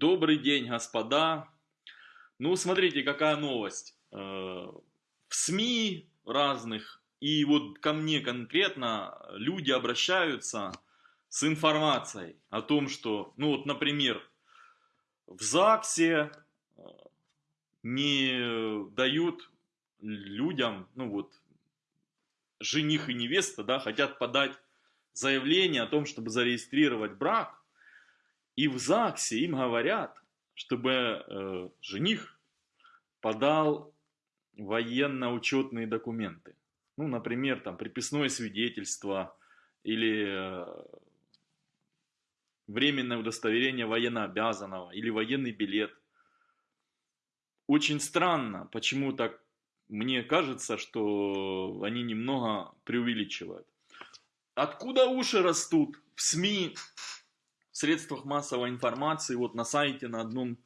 Добрый день, господа. Ну, смотрите, какая новость. Э, в СМИ разных, и вот ко мне конкретно люди обращаются с информацией о том, что, ну вот, например, в ЗАГСе э, не дают людям, ну вот, жених и невеста, да, хотят подать заявление о том, чтобы зарегистрировать брак, и в ЗАГСе им говорят, чтобы э, жених подал военно-учетные документы. Ну, например, там приписное свидетельство или э, временное удостоверение военнообязанного или военный билет. Очень странно, почему так мне кажется, что они немного преувеличивают. Откуда уши растут в СМИ, в средствах массовой информации, вот на сайте на одном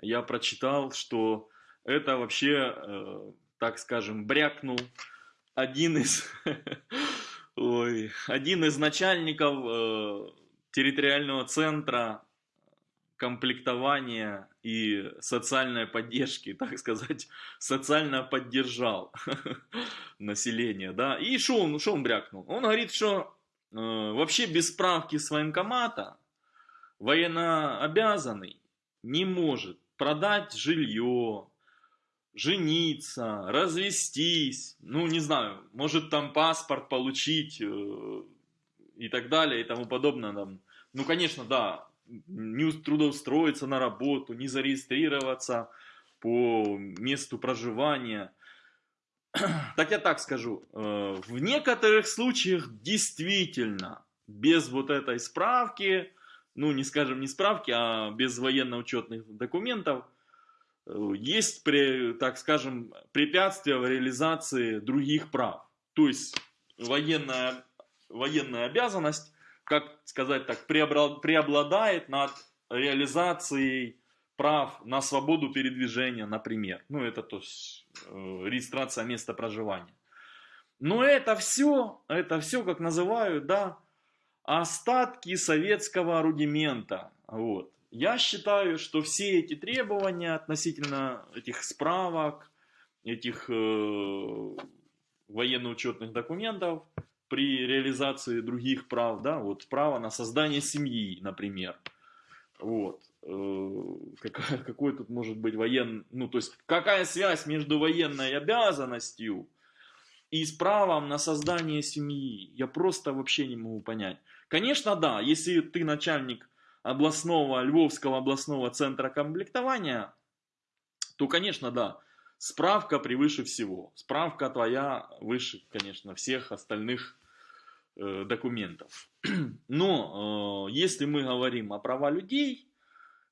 я прочитал, что это вообще, э, так скажем, брякнул один из, ой, один из начальников э, территориального центра комплектования и социальной поддержки, так сказать, социально поддержал население, да. И что он, что он брякнул? Он говорит, что э, вообще без справки с военкомата военнообязанный не может продать жилье, жениться, развестись, ну не знаю, может там паспорт получить э, и так далее и тому подобное. Там. Ну конечно, да, не трудоустроиться на работу, не зарегистрироваться по месту проживания. Так я так скажу, э, в некоторых случаях действительно без вот этой справки ну, не скажем, не справки, а без военно-учетных документов, э, есть, так скажем, препятствия в реализации других прав. То есть военная, военная обязанность, как сказать так, преобладает над реализацией прав на свободу передвижения, например. Ну, это то есть э, регистрация места проживания. Но это все, это все, как называют, да, остатки советского рудимента. Вот. Я считаю, что все эти требования относительно этих справок, этих э, военно-учетных документов при реализации других прав, да, вот право на создание семьи, например, вот, э, какой тут может быть военный, ну, то есть, какая связь между военной обязанностью и с правом на создание семьи, я просто вообще не могу понять. Конечно, да, если ты начальник областного, Львовского областного центра комплектования, то, конечно, да, справка превыше всего. Справка твоя выше, конечно, всех остальных э, документов. Но э, если мы говорим о права людей,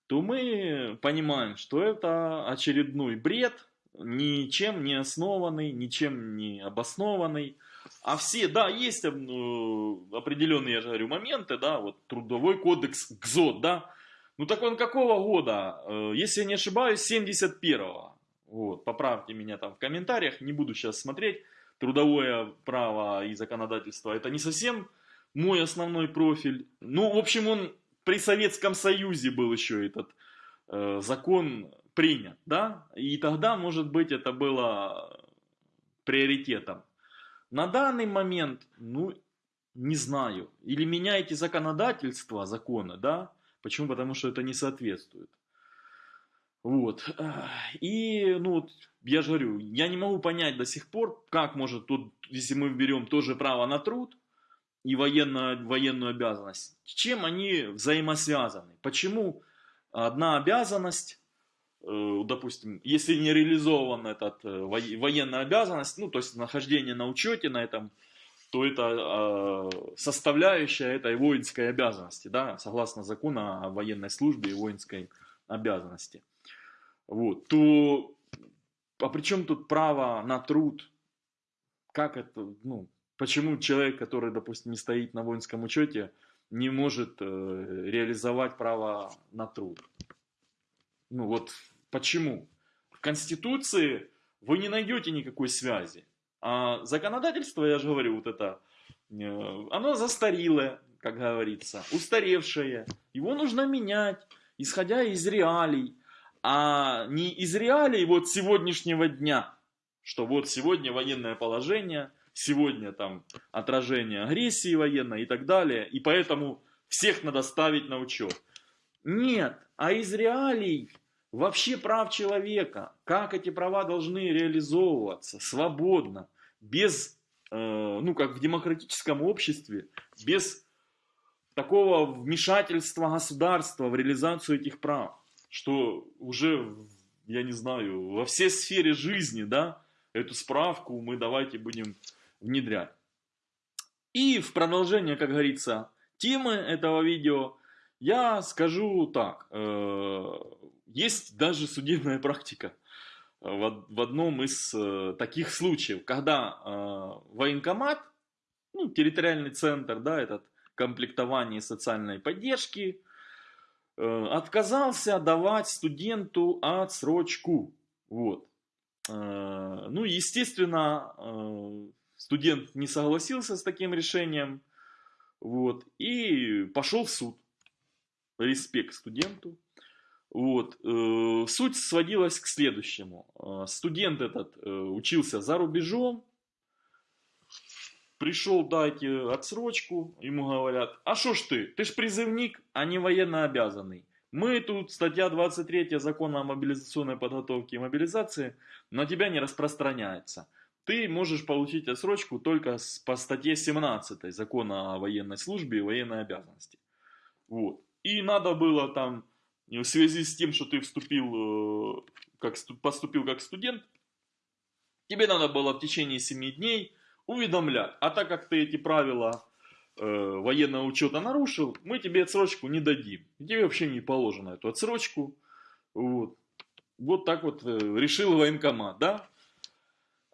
то мы понимаем, что это очередной бред, ничем не основанный, ничем не обоснованный. А все, да, есть э, определенные, я же говорю, моменты, да, вот трудовой кодекс ГЗОТ, да. Ну так он какого года? Э, если я не ошибаюсь, 71-го. Вот, поправьте меня там в комментариях, не буду сейчас смотреть. Трудовое право и законодательство это не совсем мой основной профиль. Ну, в общем, он при Советском Союзе был еще этот э, закон принят, да, и тогда, может быть, это было приоритетом. На данный момент, ну, не знаю. Или меняете законодательство, законы, да? Почему? Потому что это не соответствует. Вот. И, ну, вот, я же говорю, я не могу понять до сих пор, как может тут, если мы берем тоже право на труд и военную, военную обязанность, чем они взаимосвязаны? Почему одна обязанность допустим, если не реализован этот э, военная обязанность, ну, то есть нахождение на учете на этом, то это э, составляющая этой воинской обязанности, да, согласно закону о военной службе и воинской обязанности. Вот, то, а при чем тут право на труд? Как это, ну, почему человек, который, допустим, не стоит на воинском учете, не может э, реализовать право на труд? Ну вот Почему? В Конституции вы не найдете никакой связи. А законодательство, я же говорю, вот это, э, оно застарелое, как говорится, устаревшее. Его нужно менять. исходя из реалий, а не из реалий вот сегодняшнего дня, что вот сегодня военное положение, сегодня там отражение агрессии военной и так далее, и поэтому всех надо ставить на учет. Нет, а из реалий вообще прав человека, как эти права должны реализовываться свободно, без, э, ну как в демократическом обществе, без такого вмешательства государства в реализацию этих прав, что уже, я не знаю, во все сферы жизни, да, эту справку мы давайте будем внедрять. И в продолжение, как говорится, темы этого видео, я скажу так, э, есть даже судебная практика в одном из э, таких случаев, когда э, военкомат, ну, территориальный центр, да, этот комплектования социальной поддержки, отказался давать студенту отсрочку. Вот. Ну, естественно, студент не согласился с таким решением, вот, и пошел в суд. Респект студенту. Вот. Э, суть сводилась к следующему. Э, студент этот э, учился за рубежом, пришел дать отсрочку, ему говорят, а что ж ты, ты ж призывник, а не военно обязанный. Мы тут, статья 23 закона о мобилизационной подготовке и мобилизации, на тебя не распространяется ты можешь получить отсрочку только по статье 17 закона о военной службе и военной обязанности. Вот. И надо было там, в связи с тем, что ты вступил, э, как, поступил как студент, тебе надо было в течение 7 дней уведомлять. А так как ты эти правила э, военного учета нарушил, мы тебе отсрочку не дадим. Тебе вообще не положено эту отсрочку. Вот, вот так вот э, решил военкомат, да?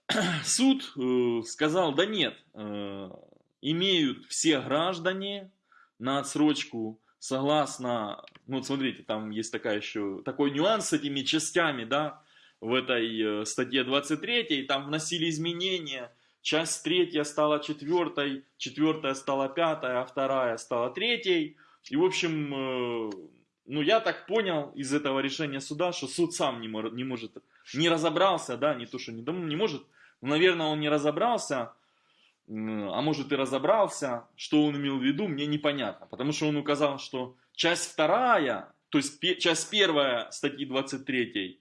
суд э, сказал, да нет, э, имеют все граждане на отсрочку согласно, ну вот смотрите, там есть такая еще, такой нюанс с этими частями, да, в этой э, статье 23, и там вносили изменения, часть третья стала четвертой, четвертая стала пятой, а вторая стала третьей, и в общем, э, ну я так понял из этого решения суда, что суд сам не может, не разобрался, да, не то, что не, не может, но, наверное, он не разобрался, а может и разобрался, что он имел в виду, мне непонятно. Потому что он указал, что часть вторая, то есть часть первая статьи 23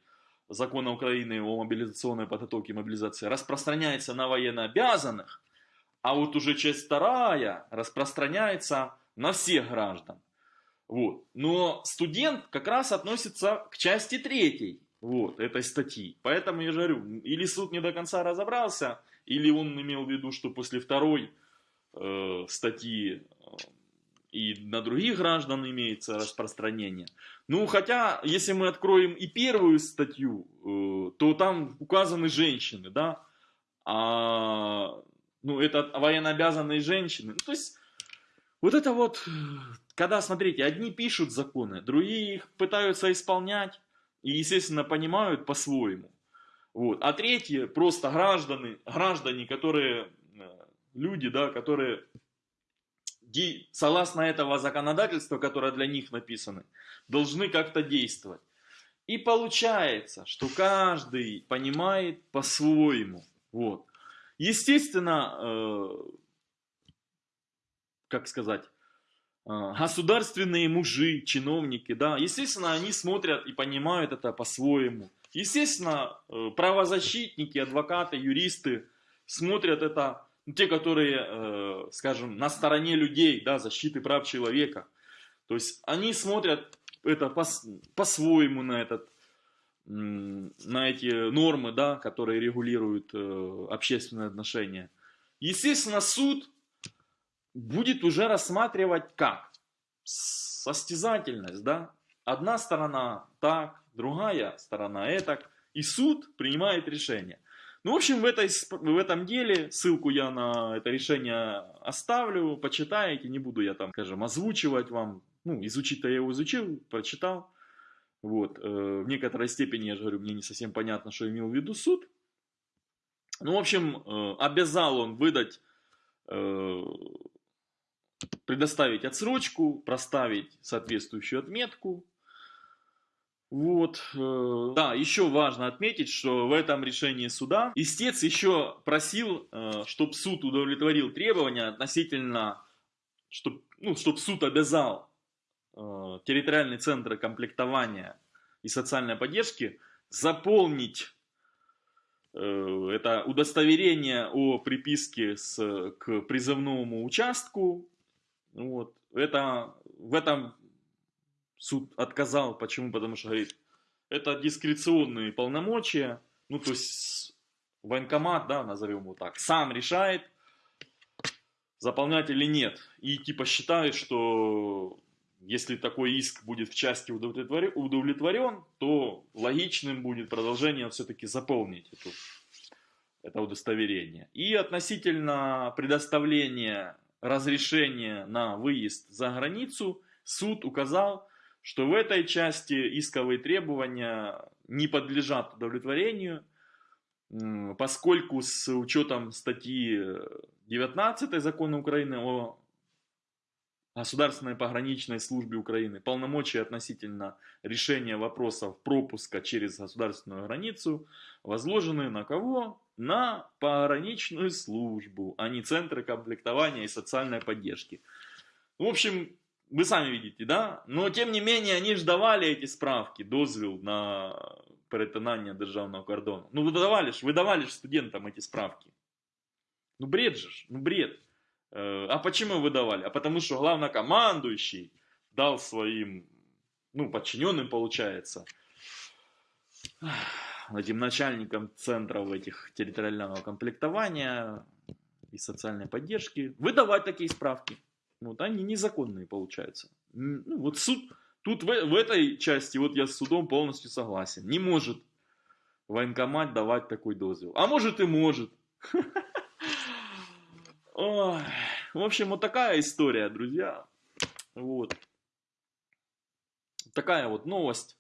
закона Украины о мобилизационной подготовке и мобилизации распространяется на военнообязанных, а вот уже часть вторая распространяется на всех граждан. Вот. Но студент как раз относится к части третьей вот, этой статьи. Поэтому я говорю, или суд не до конца разобрался, или он имел в виду, что после второй э, статьи э, и на других граждан имеется распространение. Ну, хотя, если мы откроем и первую статью, э, то там указаны женщины, да, а, ну, это военнообязанные женщины. Ну, то есть, вот это вот, когда, смотрите, одни пишут законы, другие их пытаются исполнять, и, естественно, понимают по-своему. Вот. А третье, просто граждане, граждане, которые, э, люди, да, которые согласно этого законодательства, которое для них написано, должны как-то действовать. И получается, что каждый понимает по-своему. Вот. Естественно, э, как сказать, государственные мужи, чиновники, да, естественно, они смотрят и понимают это по-своему. Естественно, э, правозащитники, адвокаты, юристы смотрят это, ну, те, которые, э, скажем, на стороне людей, да, защиты прав человека. То есть они смотрят это по-своему на этот на эти нормы, да, которые регулируют э, общественные отношения. Естественно, суд будет уже рассматривать как? Состязательность, да? Одна сторона так, другая сторона это, и суд принимает решение. Ну, в общем, в, этой, в этом деле, ссылку я на это решение оставлю, почитаете, не буду я там, скажем, озвучивать вам, ну, изучить-то я его изучил, прочитал, вот, э, в некоторой степени, я же говорю, мне не совсем понятно, что имел в виду суд, ну, в общем, э, обязал он выдать э, предоставить отсрочку, проставить соответствующую отметку. Вот, э, да, еще важно отметить, что в этом решении суда истец еще просил, э, чтобы суд удовлетворил требования относительно, чтобы ну, чтоб суд обязал э, территориальные центры комплектования и социальной поддержки заполнить это удостоверение о приписке с, к призывному участку. Вот. Это, в этом суд отказал. Почему? Потому что, говорит, это дискреционные полномочия. Ну, то есть, военкомат, да, назовем его так, сам решает, заполнять или нет. И типа считает, что если такой иск будет в части удовлетворен, удовлетворен то логичным будет продолжение все-таки заполнить эту, это удостоверение. И относительно предоставления разрешения на выезд за границу, суд указал, что в этой части исковые требования не подлежат удовлетворению, поскольку с учетом статьи 19 закона Украины о Государственной пограничной службе Украины полномочия относительно решения вопросов пропуска через государственную границу возложены на кого? На пограничную службу, а не центры комплектования и социальной поддержки. В общем, вы сами видите, да? Но тем не менее, они же давали эти справки, дозвіл на перетинання державного кордону. Ну, вы давали ж, вы давали ж студентам эти справки. Ну, бред же, ну, бред. Э, а почему выдавали? А потому что главнокомандующий дал своим, ну, подчиненным, получается, этим начальникам центров этих территориального комплектования и социальной поддержки выдавать такие справки. Вот они незаконные получаются. Ну, вот суд, тут в, в этой части вот я с судом полностью согласен. Не может военкомат давать такой дозвел. А может и может. В общем, вот такая история, друзья. Вот. Такая вот новость,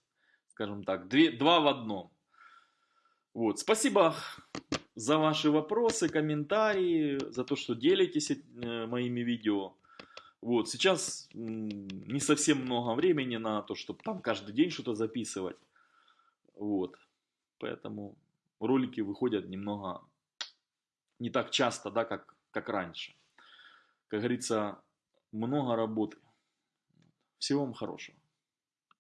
скажем так, две, два в одном. Вот. Спасибо за ваши вопросы, комментарии, за то, что делитесь э, моими видео. Вот, сейчас не совсем много времени на то, чтобы там каждый день что-то записывать. Вот, поэтому ролики выходят немного не так часто, да, как, как раньше. Как говорится, много работы. Всего вам хорошего.